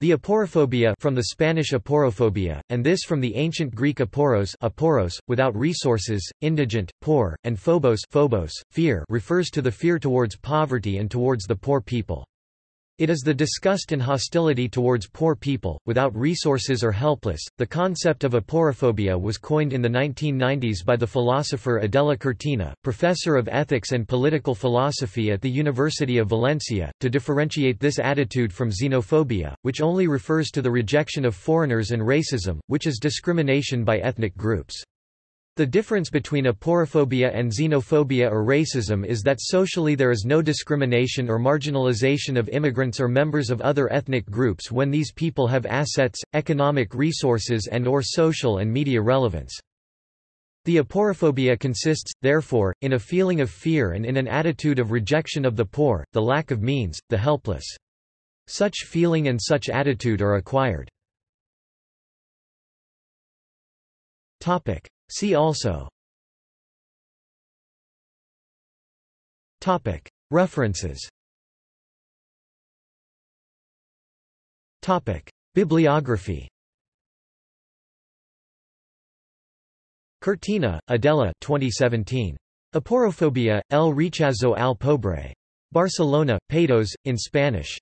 The aporophobia from the Spanish aporophobia, and this from the ancient Greek aporos, aporos without resources, indigent, poor, and phobos, phobos fear refers to the fear towards poverty and towards the poor people. It is the disgust and hostility towards poor people, without resources or helpless. The concept of aporophobia was coined in the 1990s by the philosopher Adela Cortina, professor of ethics and political philosophy at the University of Valencia, to differentiate this attitude from xenophobia, which only refers to the rejection of foreigners, and racism, which is discrimination by ethnic groups. The difference between aporophobia and xenophobia or racism is that socially there is no discrimination or marginalization of immigrants or members of other ethnic groups when these people have assets, economic resources and or social and media relevance. The aporophobia consists, therefore, in a feeling of fear and in an attitude of rejection of the poor, the lack of means, the helpless. Such feeling and such attitude are acquired. See also References Bibliography Cortina, Adela 2017. Aporophobia, el rechazo al pobre. Barcelona, Paidós, in Spanish.